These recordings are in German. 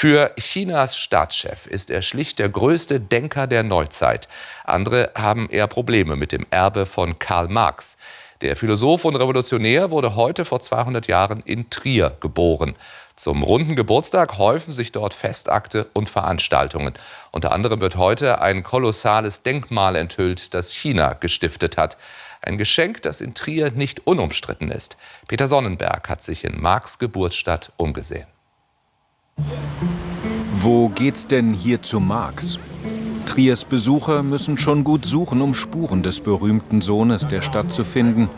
Für Chinas Staatschef ist er schlicht der größte Denker der Neuzeit. Andere haben eher Probleme mit dem Erbe von Karl Marx. Der Philosoph und Revolutionär wurde heute vor 200 Jahren in Trier geboren. Zum runden Geburtstag häufen sich dort Festakte und Veranstaltungen. Unter anderem wird heute ein kolossales Denkmal enthüllt, das China gestiftet hat. Ein Geschenk, das in Trier nicht unumstritten ist. Peter Sonnenberg hat sich in Marx Geburtsstadt umgesehen. Wo geht's denn hier zu Marx? Triers Besucher müssen schon gut suchen, um Spuren des berühmten Sohnes der Stadt zu finden.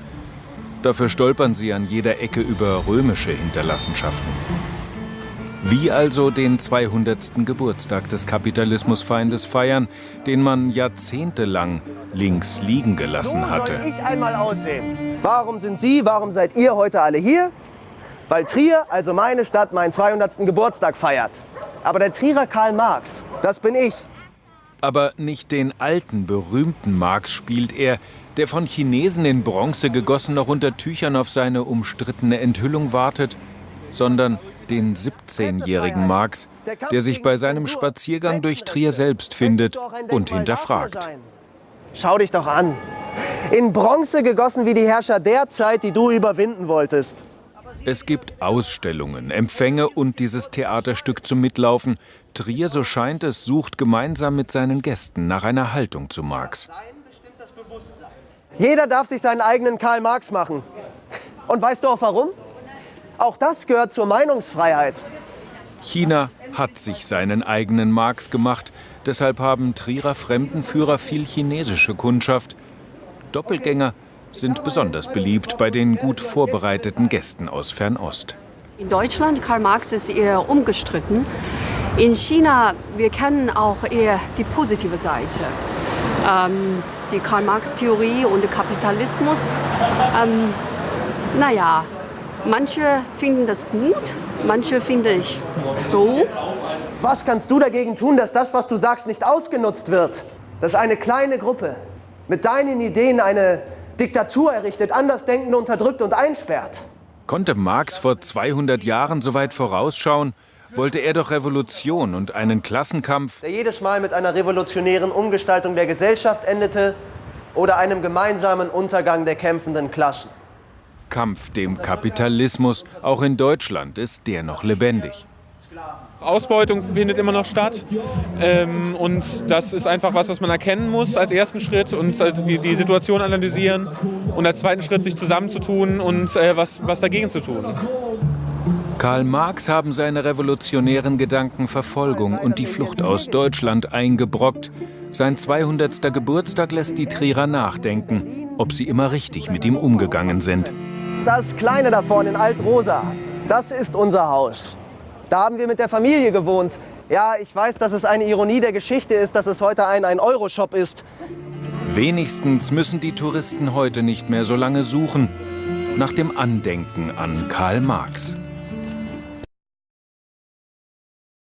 Dafür stolpern sie an jeder Ecke über römische Hinterlassenschaften. Wie also den 200. Geburtstag des Kapitalismusfeindes feiern, den man jahrzehntelang links liegen gelassen hatte. So ich einmal aussehen. Warum sind Sie, warum seid ihr heute alle hier? Weil Trier, also meine Stadt, meinen 200. Geburtstag feiert. Aber der Trierer Karl Marx, das bin ich. Aber nicht den alten, berühmten Marx spielt er, der von Chinesen in Bronze gegossen noch unter Tüchern auf seine umstrittene Enthüllung wartet, sondern den 17-jährigen Marx, der sich bei seinem Spaziergang durch Trier selbst findet und hinterfragt. Schau dich doch an. In Bronze gegossen wie die Herrscher der Zeit, die du überwinden wolltest. Es gibt Ausstellungen, Empfänge und dieses Theaterstück zum Mitlaufen. Trier, so scheint es, sucht gemeinsam mit seinen Gästen nach einer Haltung zu Marx. Jeder darf sich seinen eigenen Karl Marx machen. Und weißt du auch warum? Auch das gehört zur Meinungsfreiheit. China hat sich seinen eigenen Marx gemacht. Deshalb haben Trierer Fremdenführer viel chinesische Kundschaft. Doppelgänger sind besonders beliebt bei den gut vorbereiteten Gästen aus Fernost. In Deutschland, Karl Marx ist eher umgestritten. In China, wir kennen auch eher die positive Seite. Ähm, die Karl-Marx-Theorie und der Kapitalismus. Ähm, naja, manche finden das gut, manche finde ich so. Was kannst du dagegen tun, dass das, was du sagst, nicht ausgenutzt wird? Dass eine kleine Gruppe mit deinen Ideen eine Diktatur errichtet, Andersdenkende unterdrückt und einsperrt. Konnte Marx vor 200 Jahren so weit vorausschauen? wollte er doch Revolution und einen Klassenkampf, der jedes Mal mit einer revolutionären Umgestaltung der Gesellschaft endete oder einem gemeinsamen Untergang der kämpfenden Klassen. Kampf dem Kapitalismus, auch in Deutschland ist der noch lebendig. Ausbeutung findet immer noch statt. Ähm, und das ist einfach was, was man erkennen muss als ersten Schritt und äh, die, die Situation analysieren und als zweiten Schritt sich zusammenzutun und äh, was, was dagegen zu tun. Karl Marx haben seine revolutionären Gedanken Verfolgung und die Flucht aus Deutschland eingebrockt. Sein 200. Geburtstag lässt die Trierer nachdenken, ob sie immer richtig mit ihm umgegangen sind. Das Kleine da vorne in Altrosa, das ist unser Haus. Da haben wir mit der Familie gewohnt. Ja, ich weiß, dass es eine Ironie der Geschichte ist, dass es heute ein 1-Euro-Shop ist. Wenigstens müssen die Touristen heute nicht mehr so lange suchen nach dem Andenken an Karl Marx.